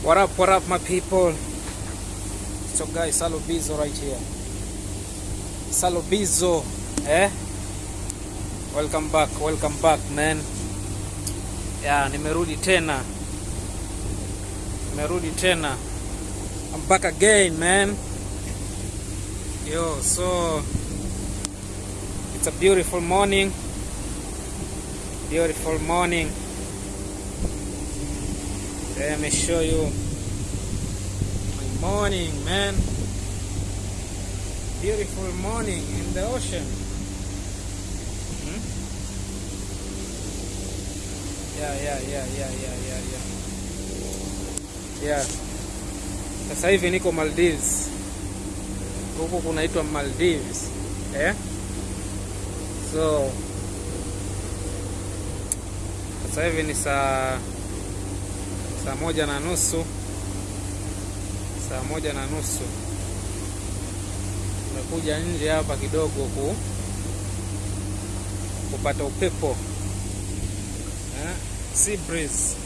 What up, what up, my people? So guys, Salo Bizo right here. Salo Bizo, eh? Welcome back, welcome back, man. Yeah, nimerudi tena. Nimerudi tena. I'm back again, man. Yo, so it's a beautiful morning. Beautiful morning. Let me show you my morning, man. Beautiful morning in the ocean. Hmm? Yeah, yeah, yeah, yeah, yeah, yeah, yeah. Yeah. Sasa hivi niko Maldives. Huku kunaitwa Maldives. Eh? So sasa hivi ni saa saa moja na nusu saa moja na nusu tumekuja nje hapa kidogo ku kupata upepo eh? Sea breeze.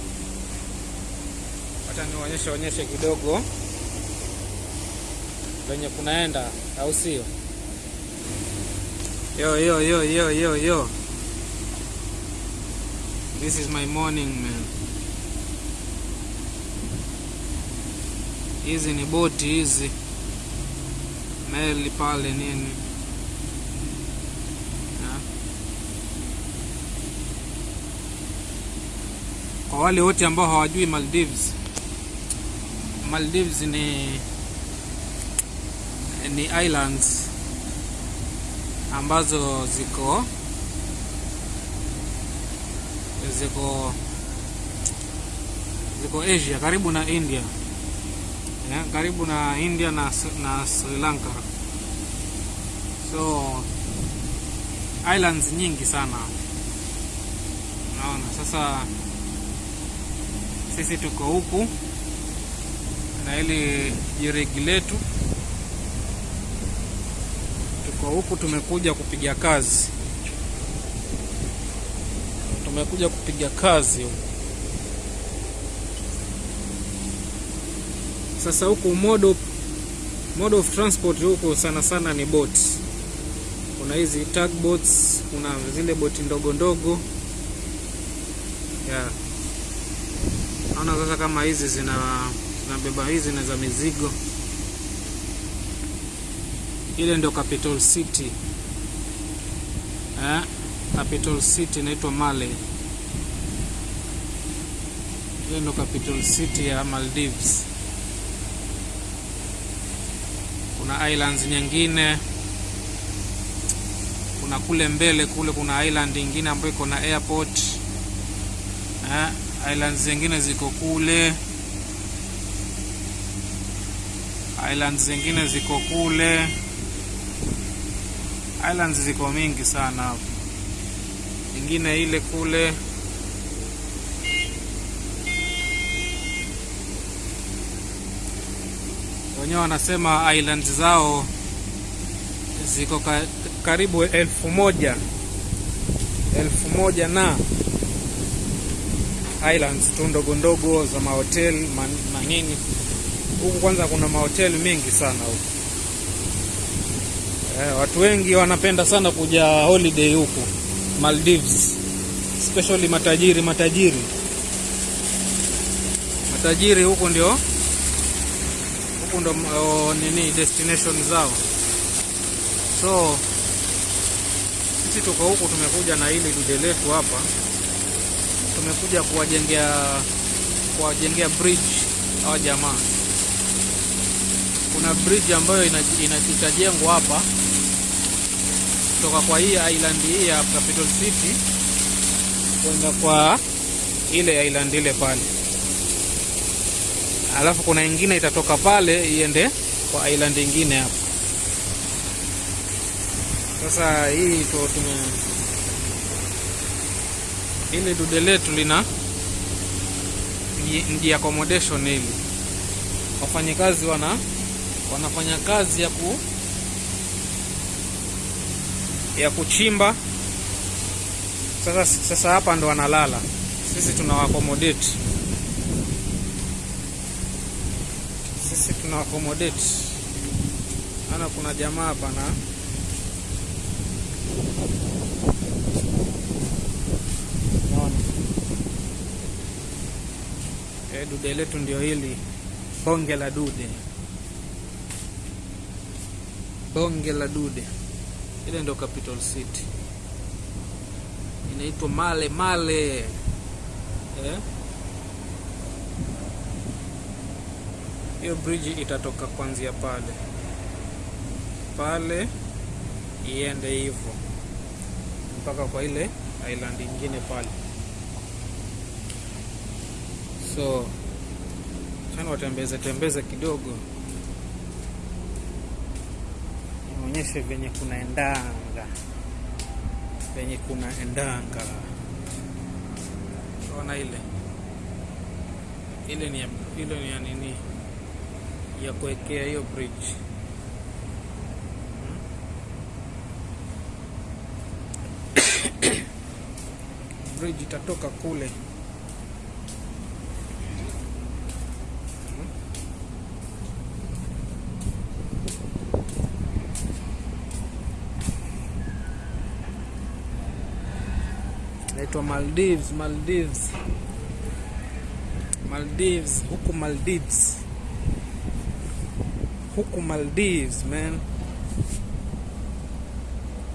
Hata nionyeshe onyeshe kidogo venye kunaenda, au sio? Yo, yo, yo, yo, yo, yo. This is my morning man. Hizi ni boti hizi, meli pale nini? Kwa wale wote ambao hawajui Maldives, Maldives ni ni islands ambazo ziko ziko ziko Asia karibu na India yeah, karibu na India na, na Sri Lanka. So islands nyingi sana. Naona sasa sisi tuko huku na ili jirigi letu. Tuko huku tumekuja kupiga kazi. Tumekuja kupiga kazi huku Sasa huku mode mode of transport huku sana sana ni boat. Kuna hizi tugboats, kuna zile boti ndogo ndogo yeah. Naona sasa kama hizi zina zinabeba hizi na za mizigo. Ile ndio capital city eh, capital city inaitwa Male. Ile ndio capital city ya Maldives. Kuna islands nyingine, kuna kule mbele kule kuna island nyingine ambayo iko na airport eh, islands zingine ziko kule, islands zingine ziko kule, islands ziko mingi sana hapo, nyingine ile kule wenyewe wanasema island zao ziko ka, karibu elfu moja. Elfu moja na islands tu ndogo ndogo za mahoteli manini huku. Kwanza kuna mahoteli mengi sana huku. Eh, watu wengi wanapenda sana kuja holiday huku Maldives, especially matajiri matajiri. Matajiri huku ndio huku ndo oh, nini destination zao. So sisi tuko huku, tumekuja na hili dude letu hapa, tumekuja kuwajengea kuwajengea bridge hawa jamaa. Kuna bridge ambayo itajengwa hapa kutoka kwa hii island hii ya Capital City kwenda kwa ile island ile pale alafu kuna ingine itatoka pale iende kwa island ingine hapo. Sasa hii tu tume ili dude letu lina ndi accommodation hili, wafanyakazi wana wanafanya kazi ya ku ya kuchimba. Sasa sasa hapa ndo wanalala, sisi tunawa accommodate tuna accommodate. Ana kuna jamaa hapa na e, dude letu ndio hili. Bonge la dude. Bonge la dude. Ile ndio capital city. Inaitwa male male. Eh? Hiyo bridge itatoka kwanzia pale. Pale iende hivyo mpaka kwa ile island ingine pale. So chana watembeze tembeze kidogo. Nionyeshe venye kunaendanga. Venye kunaendanga. Ona ile? Ile ni ile ni ya nini ya kuwekea hiyo bridge. Bridge itatoka kule. Naitwa Maldives, Maldives, Maldives, huku Maldives, huku Maldives man.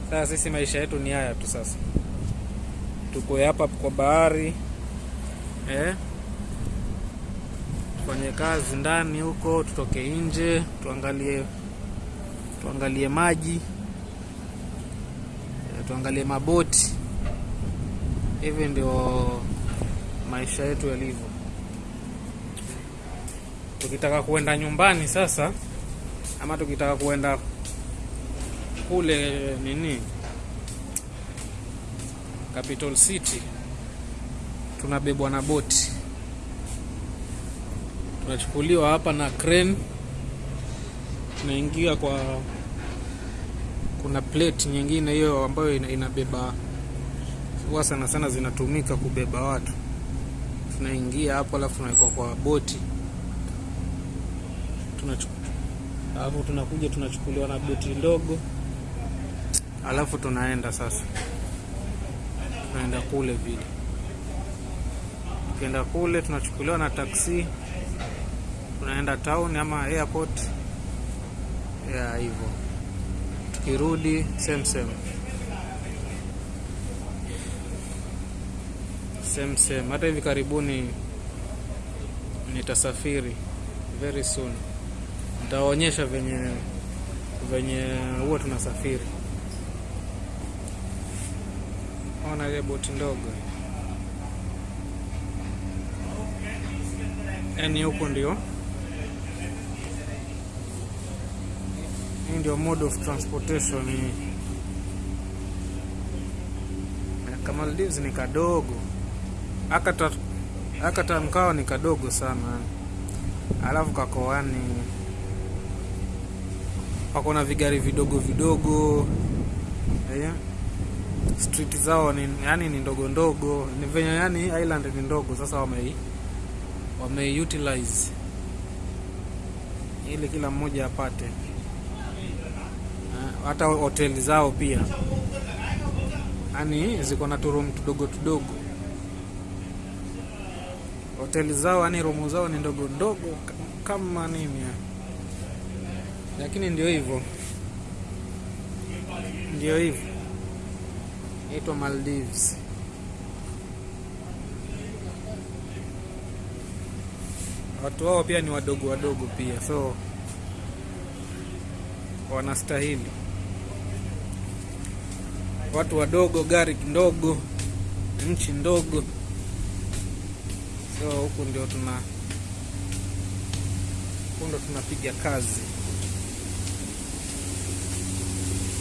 Sasa sisi maisha yetu ni haya tu sasa, tuko hapa kwa bahari eh? Tufanye kazi ndani huko, tutoke nje, tuangalie tuangalie maji eh, tuangalie maboti. Hivi ndio maisha yetu yalivyo. Tukitaka kuenda nyumbani sasa, ama tukitaka kuenda kule nini? Capital city, tunabebwa na boti, tunachukuliwa hapa na crane, tunaingia kwa, kuna plate nyingine hiyo ambayo inabeba huwa sana sana zinatumika kubeba watu. Tunaingia hapo, alafu tunawekwa kwa boti, tunachu alafu tunakuja tunachukuliwa na boti ndogo, alafu tunaenda sasa, tunaenda kule vile. Tukienda kule tunachukuliwa na taksi, tunaenda town ama airport. Ya hivyo, tukirudi same same. Same same. Hata hivi karibuni nitasafiri very soon, nitawaonyesha venye venye huwa tunasafiri. Ona ile boti ndogo, yaani huko ndio. Hii ndio mode of transportation. Na Maldives ni kadogo. Akata akata mkao ni kadogo sana, alafu kakoani wako na vigari vidogo vidogo yeah. street zao ni yani ni ndogo ndogo, ni venye yani island ni ndogo. Sasa wame wame utilize ili kila mmoja apate, Eh, hata hoteli zao pia yani ziko na turum tudogo tudogo hoteli zao yani rumu zao ni ndogo ndogo kama nini ya. Lakini ndio hivyo, ndio hivyo, naitwa Maldives. Watu wao pia ni wadogo wadogo pia, so wanastahili. Watu wadogo, gari ndogo, nchi ndogo so huku ndio tuna huku ndo tunapiga kazi.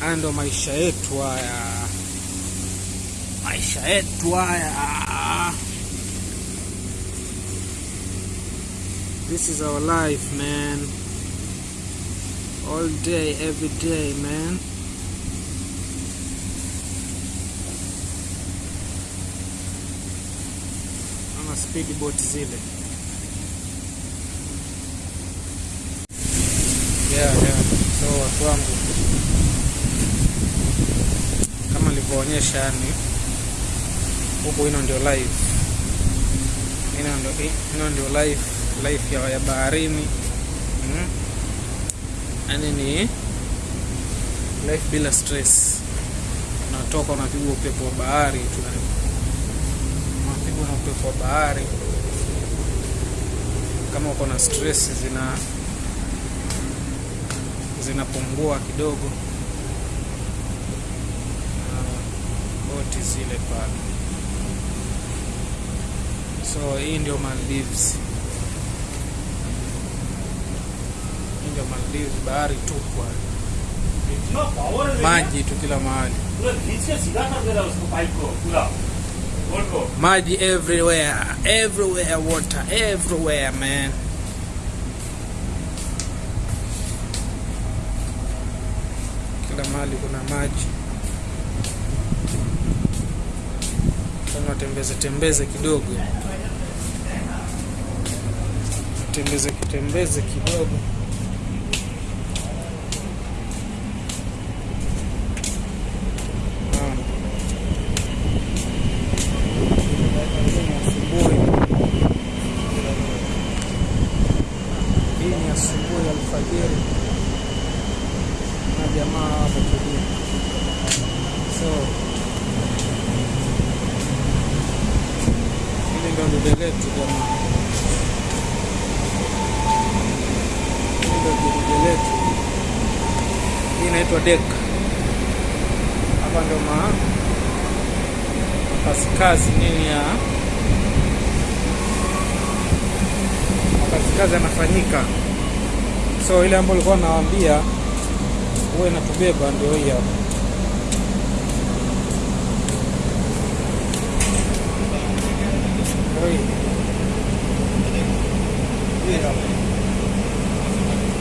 Haya ndo maisha yetu haya, maisha yetu haya. This is our life man, all day every day man. Ama speedboat zile yeah, yeah. So watu wangu, kama nilivyoonyesha, yani huku, ino ndio live, ino ndio live live ya, ya baharini. Mm. Yani ni life bila stress, unatoka unapigwa upepo wa bahari, unapigwa na upepo wa bahari. Kama uko na stress zina zinapungua kidogo, boti zile pale. So hii ndio Maldives, hii ndio Maldives, bahari tupu, maji tu kila mahali, maji everywhere, everywhere, water everywhere man. Kila mahali kuna maji. Kama tembeze tembeze kidogo, tembeze kitembeze kidogo. Hii ni asubuhi alfajiri na jamaa hapo tulia. So hili letu dude letu. Hii inaitwa dek. Hapa ndio ma makazikazi nini ya makazikazi yanafanyika. So ile ambayo ulikuwa nawaambia huwe inatubeba ndio hii hapa.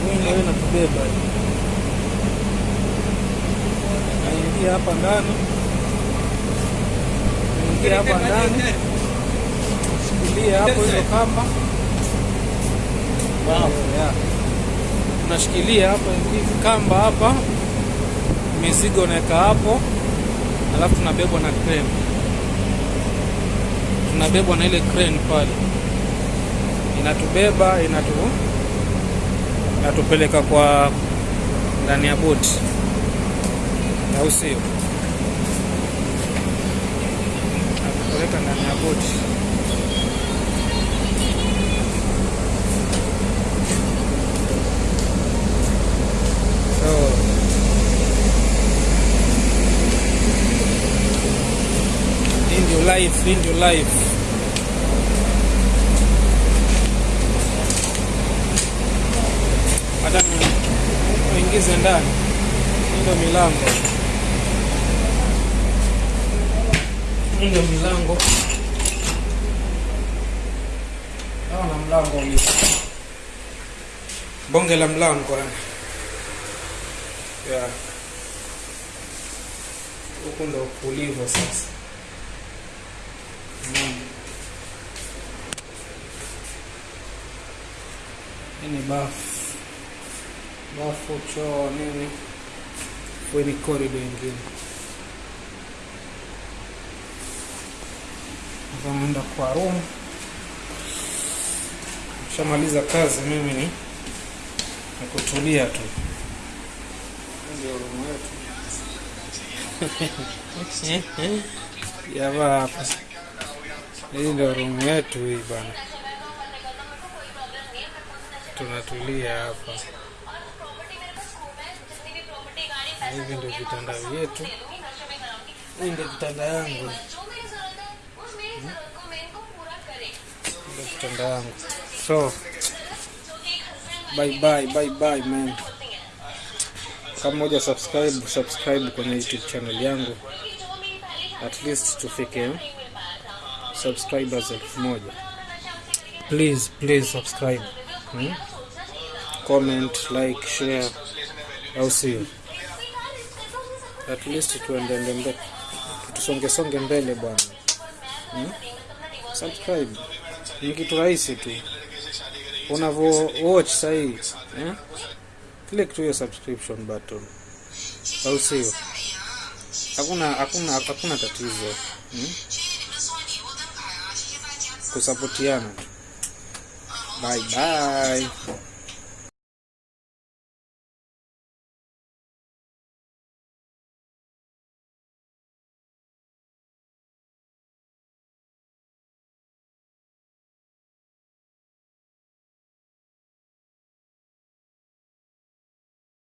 Hii ndio inatubeba, naingia hapa ndani, ingia hapa ndani, shikilia hapo hizo kamba. Wow. Unashikilia hapa hivi kamba hapa, mizigo unaweka hapo, alafu tunabebwa na crane, tunabebwa na ile crane pale, inatubeba inatu inatupeleka kwa ndani ya boti, au sio? Inatupeleka ndani ya boti. Life, hii your life. Hata uingize ndani, ndio milango, hii ndio milango. Naona mlango ulio bonge la mlango ya Yeah. Huku ndo kulivyo sasa. Mm. Hii ni bafu, bafu, choo, nini, kweni ni korido ingine. Naenda kwa room, shamaliza kazi, mimi ni ni kutulia tu. Hapa, hii ndio room yetu hii bana, tunatulia hapa. Hivi ndio vitanda vyetu, hii ndio vitanda yangu, ndio kitanda yangu. So bye bye, bye bye man. Kama moja subscribe, subscribe kwenye YouTube channel yangu, at least tufike subscribers elfu moja. Please, please subscribe. Hmm? Comment, like, share, au sio? At least tuendende mbele, tusonge songe mbele bwana. Hmm? Subscribe ni kitu rahisi tu. Unavyo watch sahii eh? click tu hiyo subscription button. Au sio? Hakuna hakuna hakuna tatizo hmm? kusapotiana bye bye